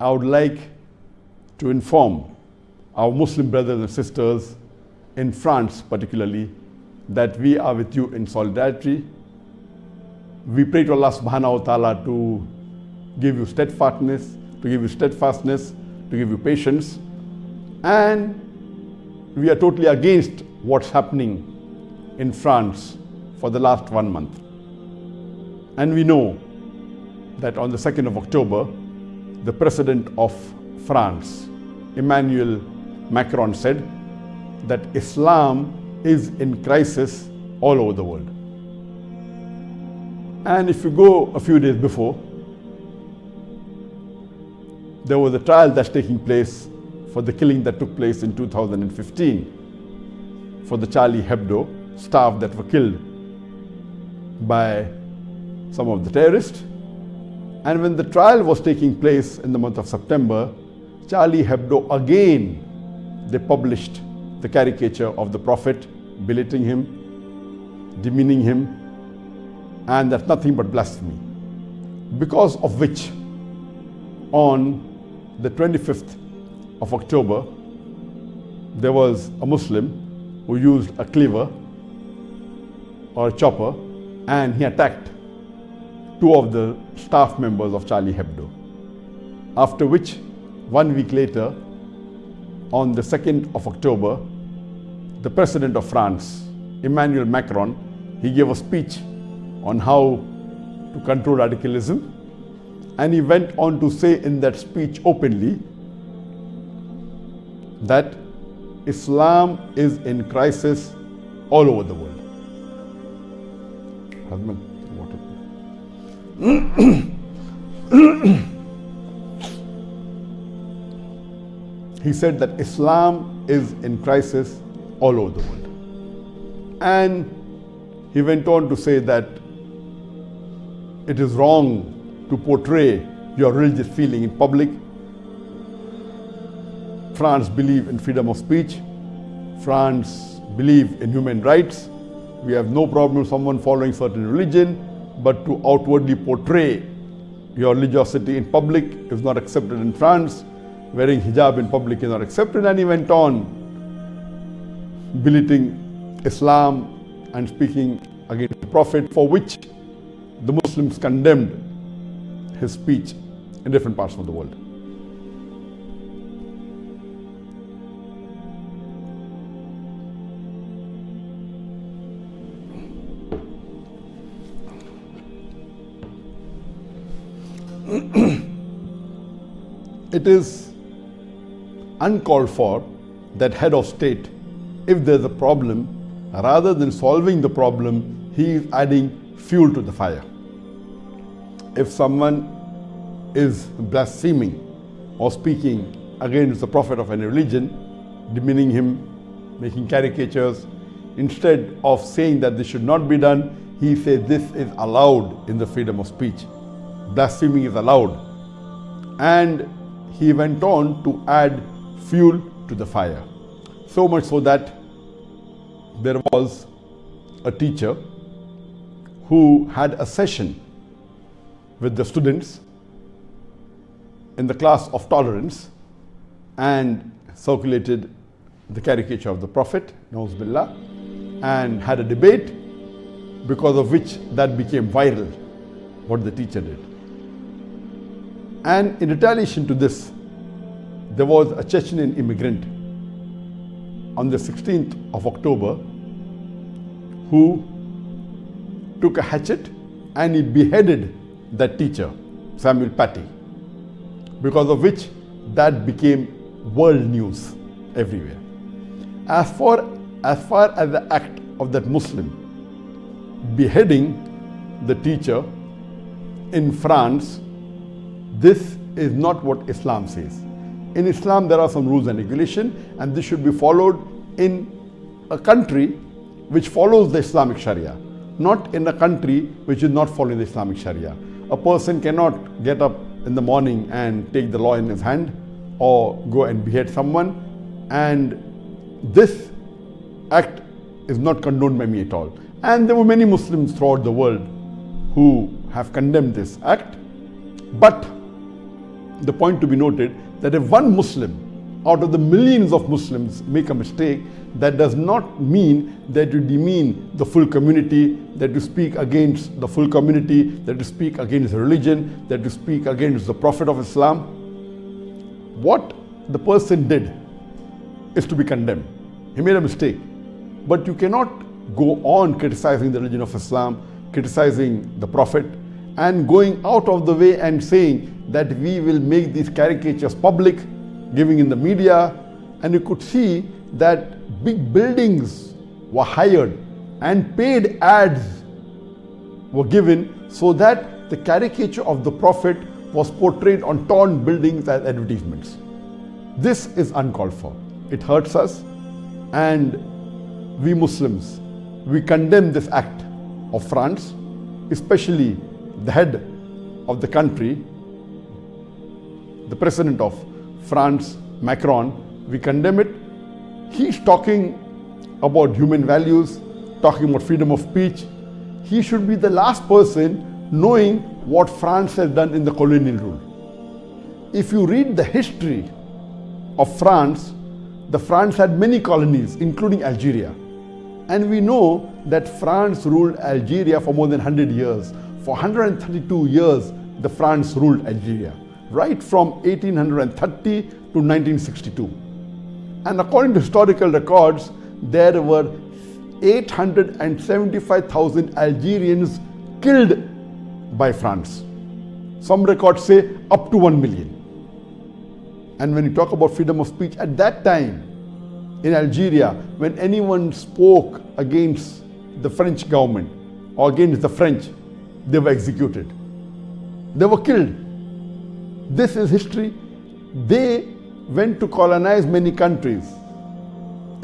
I would like to inform our Muslim brothers and sisters in France particularly that we are with you in solidarity. We pray to Allah subhanahu wa ta'ala to give you steadfastness, to give you steadfastness, to give you patience. And we are totally against what's happening in France for the last one month. And we know that on the 2nd of October, the President of France, Emmanuel Macron, said that Islam is in crisis all over the world. And if you go a few days before, there was a trial that's taking place for the killing that took place in 2015 for the Charlie Hebdo staff that were killed by some of the terrorists. And when the trial was taking place in the month of September, Charlie Hebdo again, they published the caricature of the Prophet, belittling him, demeaning him, and that's nothing but blasphemy. Because of which, on the 25th of October, there was a Muslim who used a cleaver or a chopper and he attacked two of the staff members of Charlie Hebdo. After which, one week later, on the 2nd of October, the President of France, Emmanuel Macron, he gave a speech on how to control radicalism. And he went on to say in that speech openly that Islam is in crisis all over the world. Husband. he said that Islam is in crisis all over the world. And he went on to say that it is wrong to portray your religious feeling in public. France believe in freedom of speech. France believe in human rights. We have no problem with someone following certain religion, but to outwardly portray your religiosity in public is not accepted in France. Wearing hijab in public is not accepted. And he went on belittling Islam and speaking against the Prophet, for which the Muslims condemned his speech in different parts of the world. It is uncalled for that head of state, if there's a problem, rather than solving the problem, he is adding fuel to the fire. If someone is blaspheming or speaking against the prophet of any religion, demeaning him, making caricatures, instead of saying that this should not be done, he says this is allowed in the freedom of speech. Blaspheming is allowed. And he went on to add fuel to the fire. So much so that there was a teacher who had a session with the students in the class of tolerance and circulated the caricature of the Prophet, Billah, and had a debate because of which that became viral, what the teacher did. And in retaliation to this, there was a Chechen immigrant on the 16th of October who took a hatchet and he beheaded that teacher, Samuel Paty, because of which that became world news everywhere. As far, as far as the act of that Muslim beheading the teacher in France, this is not what Islam says. In Islam, there are some rules and regulation, and this should be followed in a country which follows the Islamic Sharia, not in a country which is not following the Islamic Sharia. A person cannot get up in the morning and take the law in his hand or go and behead someone. And this act is not condoned by me at all. And there were many Muslims throughout the world who have condemned this act. But the point to be noted that if one Muslim out of the millions of Muslims make a mistake, that does not mean that you demean the full community, that you speak against the full community, that you speak against religion, that you speak against the Prophet of Islam. What the person did is to be condemned. He made a mistake. But you cannot go on criticizing the religion of Islam, criticizing the Prophet, and going out of the way and saying that we will make these caricatures public, giving in the media, and you could see that big buildings were hired and paid ads were given so that the caricature of the Prophet was portrayed on torn buildings as advertisements. This is uncalled for. It hurts us and we Muslims, we condemn this act of France, especially the head of the country, the president of France, Macron, we condemn it. He's talking about human values, talking about freedom of speech. He should be the last person knowing what France has done in the colonial rule. If you read the history of France, the France had many colonies, including Algeria. And we know that France ruled Algeria for more than 100 years. For 132 years, the France ruled Algeria, right from 1830 to 1962. And according to historical records, there were 875,000 Algerians killed by France. Some records say up to 1 million. And when you talk about freedom of speech, at that time in Algeria, when anyone spoke against the French government or against the French, they were executed. They were killed. This is history. They went to colonize many countries,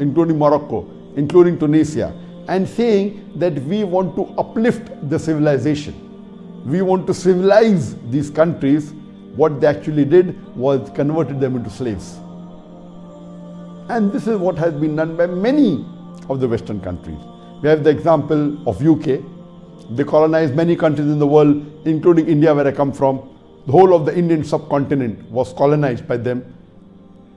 including Morocco, including Tunisia, and saying that we want to uplift the civilization. We want to civilize these countries what they actually did was converted them into slaves. And this is what has been done by many of the Western countries. We have the example of UK. They colonized many countries in the world, including India where I come from. The whole of the Indian subcontinent was colonized by them.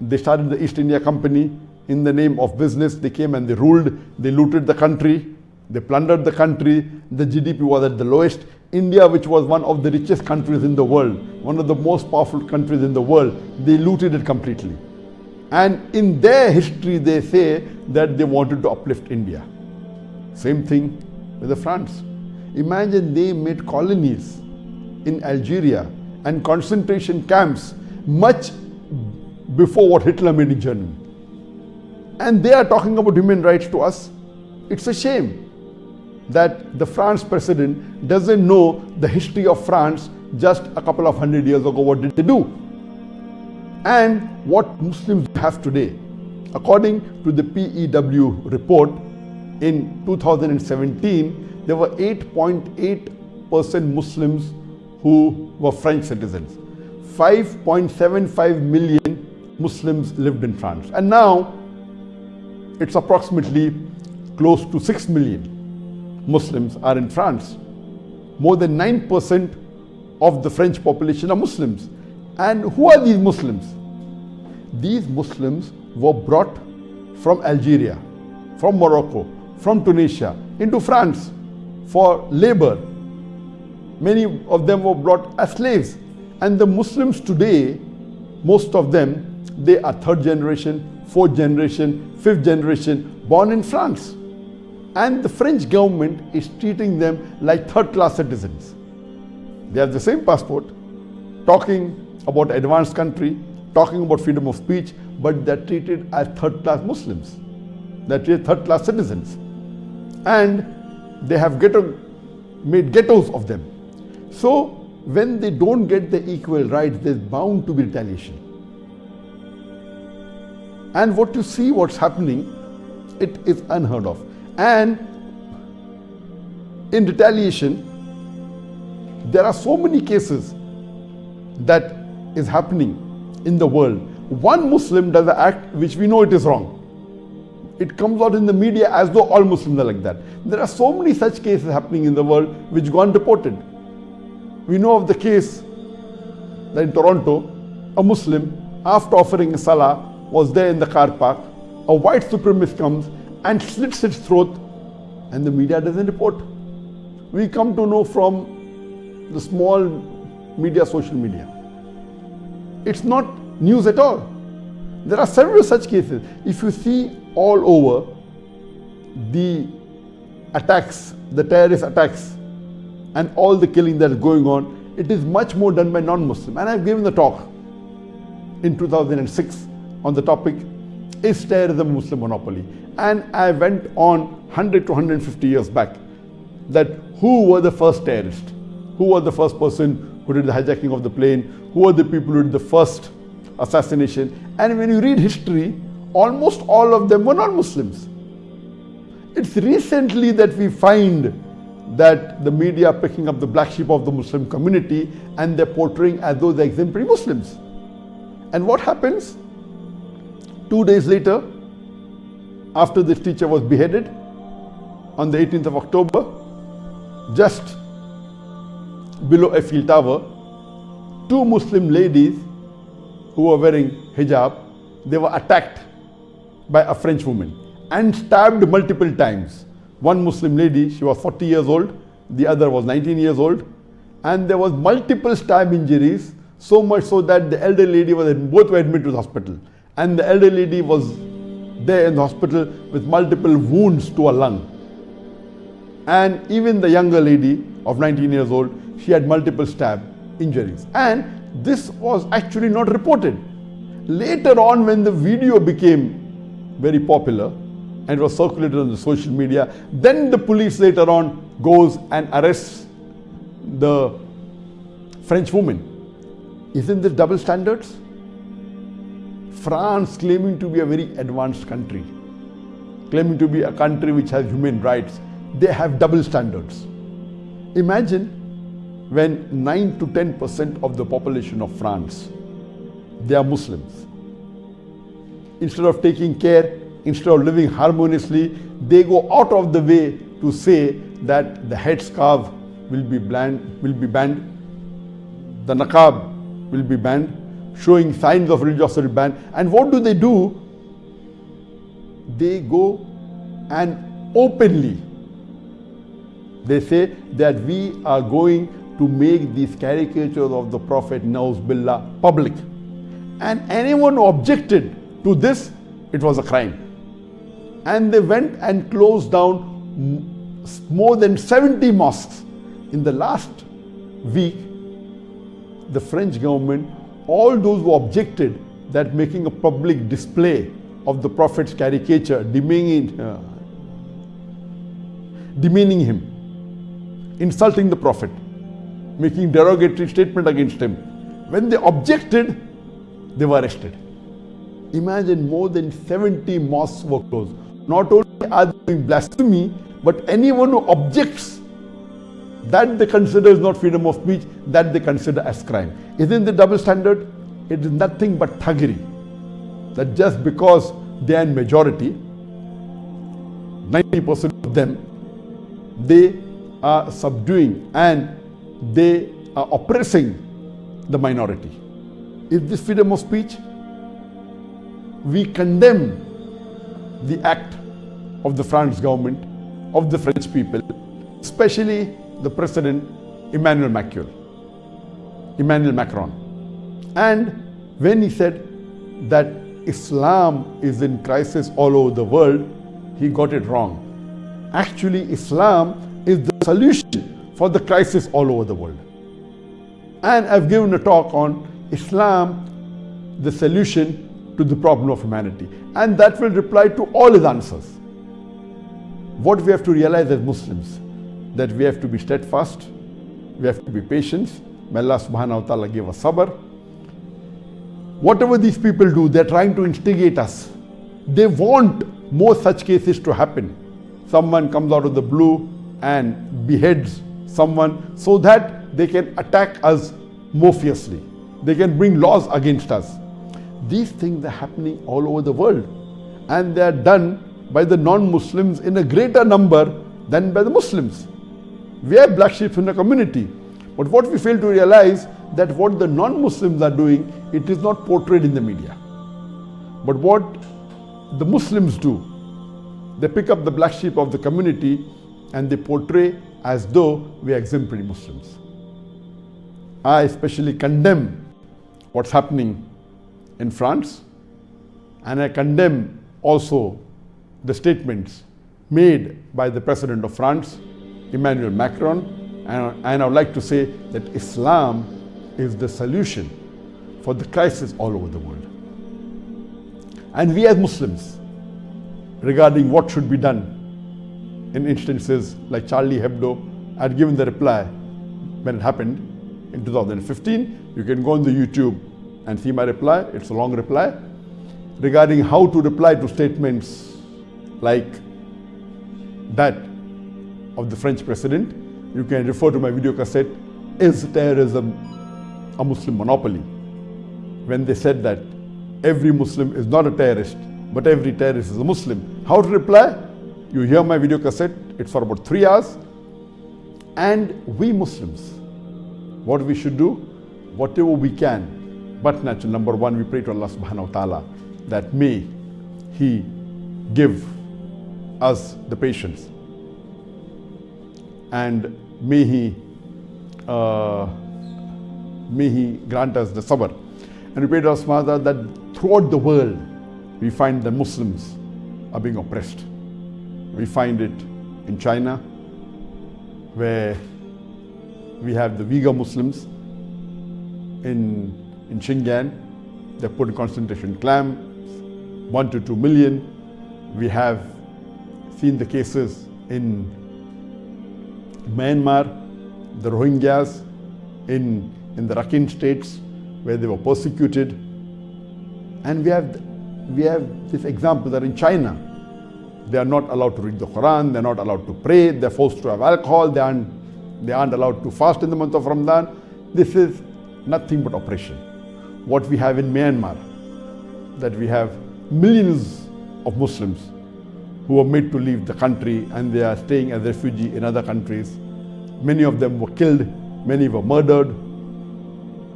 They started the East India Company in the name of business. They came and they ruled, they looted the country, they plundered the country. The GDP was at the lowest. India, which was one of the richest countries in the world, one of the most powerful countries in the world, they looted it completely. And in their history, they say that they wanted to uplift India. Same thing with the France. Imagine they made colonies in Algeria and concentration camps much before what Hitler made in Germany. And they are talking about human rights to us. It's a shame that the France president doesn't know the history of France just a couple of hundred years ago. What did they do? And what Muslims have today. According to the PEW report in 2017, there were 8.8% Muslims who were French citizens. 5.75 million Muslims lived in France. And now it's approximately close to 6 million. Muslims are in France. More than 9% of the French population are Muslims. And who are these Muslims? These Muslims were brought from Algeria, from Morocco, from Tunisia into France for labor. Many of them were brought as slaves. And the Muslims today, most of them, they are third generation, fourth generation, fifth generation, born in France and the French government is treating them like third class citizens. They have the same passport, talking about advanced country, talking about freedom of speech, but they're treated as third class Muslims. They're third class citizens. And they have ghetto, made ghettos of them. So when they don't get the equal rights, there's bound to be retaliation. And what you see what's happening, it is unheard of. And in retaliation, there are so many cases that is happening in the world. One Muslim does an act which we know it is wrong. It comes out in the media as though all Muslims are like that. There are so many such cases happening in the world which go unreported. We know of the case that in Toronto, a Muslim, after offering a salah, was there in the car park. A white supremacist comes and slits its throat, and the media doesn't report. We come to know from the small media, social media. It's not news at all. There are several such cases. If you see all over the attacks, the terrorist attacks, and all the killing that is going on, it is much more done by non-Muslim. And I've given the talk in 2006 on the topic, is terrorism a Muslim monopoly? And I went on 100 to 150 years back that who were the first terrorists? Who was the first person who did the hijacking of the plane? Who were the people who did the first assassination? And when you read history, almost all of them were non-Muslims. It's recently that we find that the media are picking up the black sheep of the Muslim community and they're portraying as though they're exemplary Muslims. And what happens? Two days later, after this teacher was beheaded on the 18th of October, just below Eiffel Tower, two Muslim ladies who were wearing hijab, they were attacked by a French woman and stabbed multiple times. One Muslim lady, she was 40 years old, the other was 19 years old, and there was multiple stab injuries, so much so that the elder lady was, both were admitted to the hospital. And the elder lady was there in the hospital with multiple wounds to her lung. And even the younger lady of 19 years old, she had multiple stab injuries. And this was actually not reported. Later on, when the video became very popular, and it was circulated on the social media. Then the police later on goes and arrests the French woman. Isn't this double standards? France claiming to be a very advanced country, claiming to be a country which has human rights, they have double standards. Imagine when 9 to 10% of the population of France, they are Muslims. Instead of taking care instead of living harmoniously, they go out of the way to say that the headscarf will be banned, will be banned, the niqab will be banned, showing signs of religiosity ban. And what do they do? They go and openly they say that we are going to make these caricatures of the Prophet Nauz Billah public. And anyone who objected to this, it was a crime and they went and closed down more than 70 mosques. In the last week, the French government, all those who objected that making a public display of the Prophet's caricature, demeaning, uh, demeaning him, insulting the Prophet, making derogatory statement against him. When they objected, they were arrested. Imagine more than 70 mosques were closed. Not only are they doing blasphemy, but anyone who objects that they consider is not freedom of speech, that they consider as crime. Isn't the double standard? It is nothing but thuggery. That just because they are in majority, 90% of them, they are subduing and they are oppressing the minority. Is this freedom of speech? We condemn the act of the French government, of the French people, especially the President Emmanuel Macron. Emmanuel Macron. And when he said that Islam is in crisis all over the world, he got it wrong. Actually, Islam is the solution for the crisis all over the world. And I've given a talk on Islam, the solution to the problem of humanity. And that will reply to all his answers. What we have to realize as Muslims, that we have to be steadfast, we have to be patient. May Allah subhanahu wa ta'ala give us sabr. Whatever these people do, they're trying to instigate us. They want more such cases to happen. Someone comes out of the blue and beheads someone so that they can attack us more fiercely. They can bring laws against us. These things are happening all over the world and they are done by the non-Muslims in a greater number than by the Muslims. We are black sheep in the community. But what we fail to realize that what the non-Muslims are doing, it is not portrayed in the media. But what the Muslims do, they pick up the black sheep of the community and they portray as though we are exemplary Muslims. I especially condemn what's happening in France and I condemn also the statements made by the President of France, Emmanuel Macron, and, I would like to say that Islam is the solution for the crisis all over the world. And we as Muslims, regarding what should be done in instances like Charlie Hebdo, I had given the reply when it happened in 2015. You can go on the YouTube and see my reply. It's a long reply regarding how to reply to statements like that of the French president. You can refer to my video cassette, Is Terrorism a Muslim Monopoly? When they said that every Muslim is not a terrorist, but every terrorist is a Muslim. How to reply? You hear my video cassette, it's for about three hours. And we Muslims, what we should do? Whatever we can. But naturally, number one, we pray to Allah subhanahu wa ta'ala that may He give us the patience and may He uh, may He grant us the sabr. And we pray to Allah subhanahu wa ta'ala that throughout the world we find the Muslims are being oppressed. We find it in China where we have the Uyghur Muslims in, in Xinjiang. They're put in concentration camps, one to two million. We have seen the cases in Myanmar, the Rohingyas in, in the Rakhine states where they were persecuted. And we have, we have this example that in China, they are not allowed to read the Quran, they're not allowed to pray, they're forced to have alcohol, they aren't, they aren't allowed to fast in the month of Ramadan. This is nothing but oppression. What we have in Myanmar, that we have millions of Muslims who were made to leave the country and they are staying as refugee in other countries. Many of them were killed, many were murdered.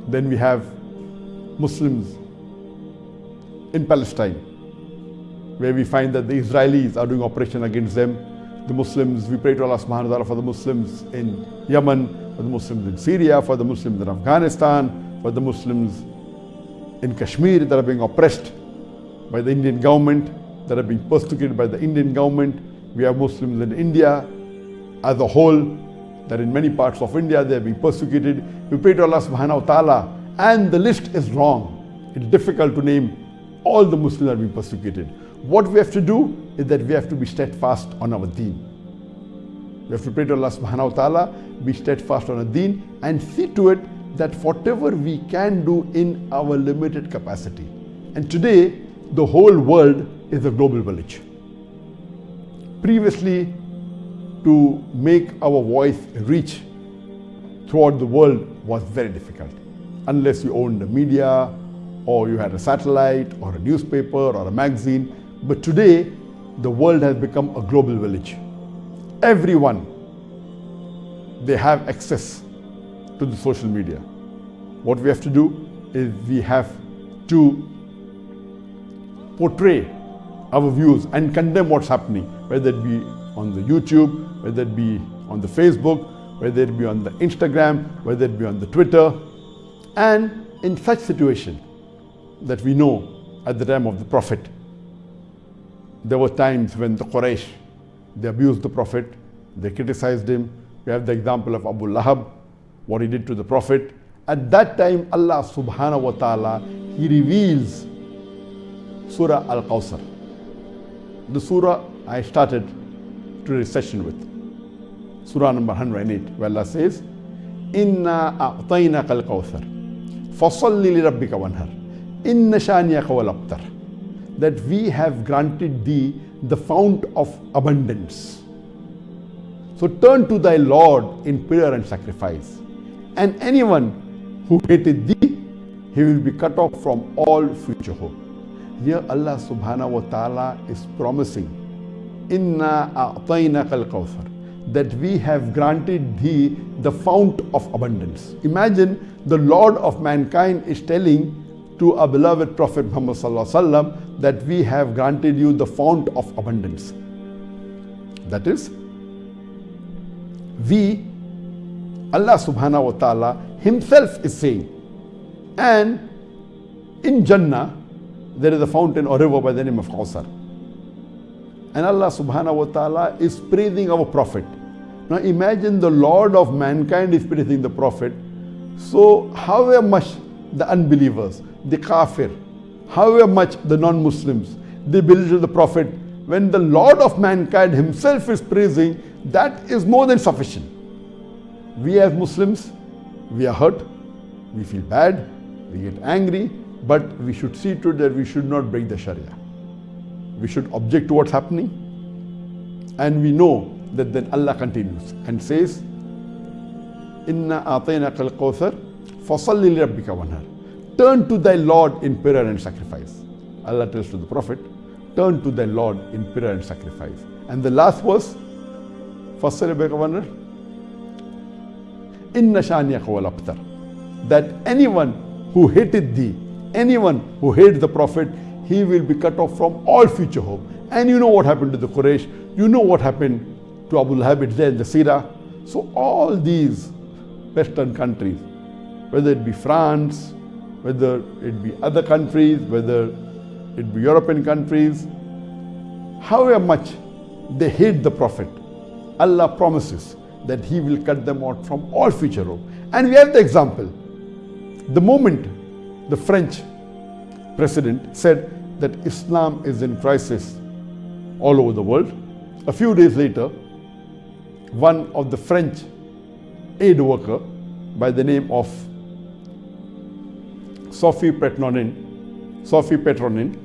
Then we have Muslims in Palestine, where we find that the Israelis are doing operation against them. The Muslims, we pray to Allah subhanahu wa ta'ala for the Muslims in Yemen, for the Muslims in Syria, for the Muslims in Afghanistan, for the Muslims in Kashmir that are being oppressed by the Indian government, that are being persecuted by the Indian government. We have Muslims in India as a whole, that in many parts of India they are being persecuted. We pray to Allah subhanahu wa ta'ala and the list is long. It's difficult to name all the Muslims that are being persecuted. What we have to do is that we have to be steadfast on our deen. We have to pray to Allah subhanahu wa ta'ala, be steadfast on our deen and see to it that whatever we can do in our limited capacity. And today, the whole world is a global village. Previously, to make our voice reach throughout the world was very difficult. Unless you owned a media, or you had a satellite, or a newspaper, or a magazine. But today, the world has become a global village. Everyone, they have access to the social media. What we have to do is we have to portray our views and condemn what's happening, whether it be on the YouTube, whether it be on the Facebook, whether it be on the Instagram, whether it be on the Twitter. And in such situation that we know at the time of the Prophet, there were times when the Quraysh, they abused the Prophet, they criticized him. We have the example of Abu Lahab, what he did to the Prophet. At that time, Allah subhanahu wa ta'ala, He reveals Surah Al-Kawthar. The surah I started today's session with. Surah number 108, where Allah says, Inna a'tainaka al-kawthar. Fasalli li rabbika wanhar. Inna shaniyaka wal abtar. That we have granted thee the fount of abundance. So turn to thy Lord in prayer and sacrifice. And anyone who hated thee, he will be cut off from all future hope. Here Allah subhanahu wa ta'ala is promising, Inna a'tainaka al-kawthar. that we have granted thee the fount of abundance. Imagine the Lord of mankind is telling to our beloved Prophet Muhammad sallam, that we have granted you the fount of abundance. That is, we, Allah subhanahu wa ta'ala himself is saying, and in Jannah, there is a fountain or river by the name of Kawthar. And Allah subhanahu wa ta'ala is praising our Prophet. Now imagine the Lord of mankind is praising the Prophet. So however much the unbelievers, the kafir, however much the non-Muslims, they belittle the Prophet, when the Lord of mankind himself is praising, that is more than sufficient. We as Muslims, we are hurt, we feel bad, we get angry, but we should see to it that we should not break the Sharia. We should object to what's happening. And we know that then Allah continues and says, Inna atayna kal kawthar fasalli rabbika wanhar. Turn to thy Lord in prayer and sacrifice. Allah tells to the Prophet, turn to thy Lord in prayer and sacrifice. And the last verse, fasalli rabbika wanhar. Inna shaniyaka wal abtar. That anyone who hated thee, anyone who hates the Prophet, he will be cut off from all future hope. And you know what happened to the Quraysh, you know what happened to Abu Lahab, there in the Sirah. So all these Western countries, whether it be France, whether it be other countries, whether it be European countries, however much they hate the Prophet, Allah promises that He will cut them out from all future hope. And we have the example. The moment the French president said that Islam is in crisis all over the world, a few days later, one of the French aid worker by the name of Sophie Petronin, Sophie Petronin,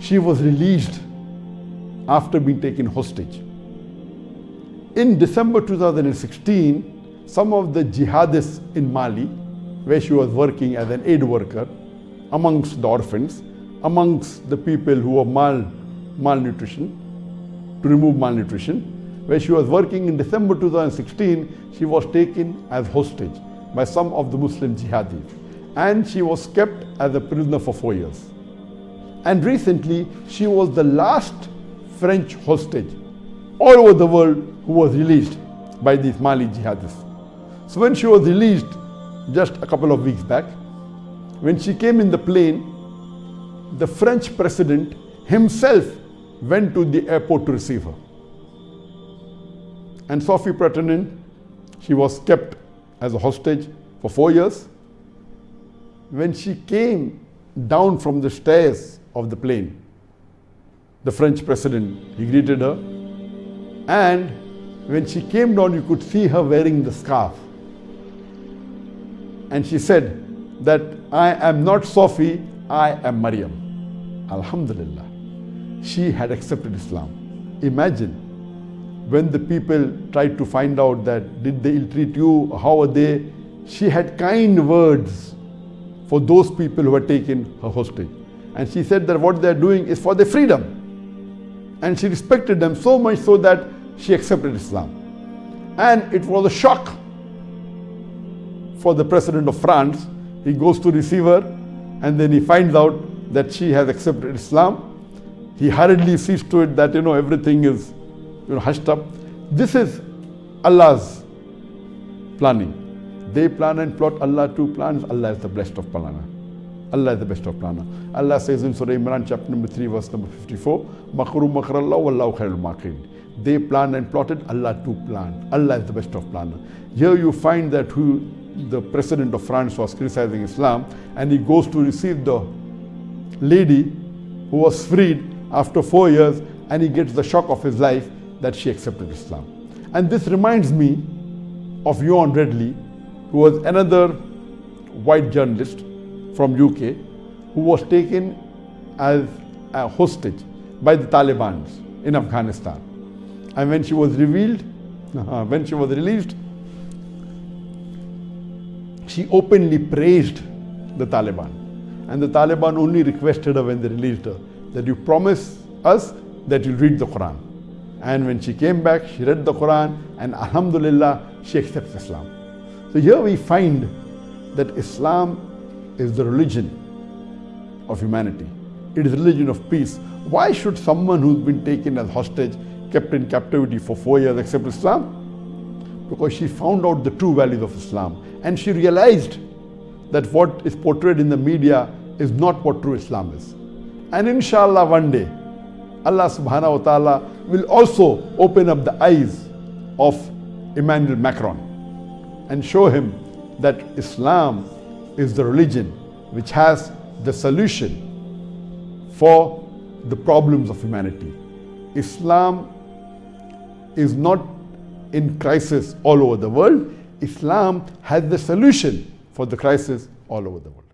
she was released after being taken hostage. In December 2016, some of the jihadists in Mali, where she was working as an aid worker, amongst the orphans, amongst the people who were mal, malnutrition, to remove malnutrition, where she was working in December 2016, she was taken as hostage by some of the Muslim jihadis and she was kept as a prisoner for four years. And recently, she was the last French hostage all over the world who was released by these Mali jihadists. So when she was released just a couple of weeks back, when she came in the plane, the French president himself went to the airport to receive her. And Sophie Petronin, she was kept as a hostage for four years. When she came down from the stairs of the plane, the French president, he greeted her. And when she came down, you could see her wearing the scarf. And she said that I am not Sophie, I am Maryam. Alhamdulillah. She had accepted Islam. Imagine when the people tried to find out that did they ill-treat you, how are they, she had kind words for those people who had taken her hostage. And she said that what they are doing is for their freedom. And she respected them so much so that she accepted Islam. And it was a shock for the president of France. He goes to receive her and then he finds out that she has accepted Islam. He hurriedly sees to it that, you know, everything is you know, hushed up. This is Allah's planning. They plan and plot, Allah too plans. Allah is the best of planner. Allah is the best of planner. Allah says in Surah Imran chapter number 3 verse number 54, Makru makrallah wallahu khairul makirin. They planned and plotted, Allah too planned. Allah is the best of planner. Here you find that who the president of France was criticizing Islam and he goes to receive the lady who was freed after four years and he gets the shock of his life that she accepted Islam. And this reminds me of Yvonne Ridley, who was another white journalist from UK who was taken as a hostage by the Taliban in Afghanistan. And when she was revealed, uh-huh, when she was released, she openly praised the Taliban. And the Taliban only requested her when they released her that you promise us that you'll read the Quran And when she came back, she read the Quran and Alhamdulillah, she accepts Islam. So here we find that Islam is the religion of humanity. It is a religion of peace. Why should someone who's been taken as hostage, kept in captivity for four years except Islam? Because she found out the true values of Islam and she realized that what is portrayed in the media is not what true Islam is. And inshallah one day, Allah subhanahu wa ta'ala will also open up the eyes of Emmanuel Macron and show him that Islam is the religion which has the solution for the problems of humanity. Islam is not in crisis all over the world. Islam has the solution for the crisis all over the world.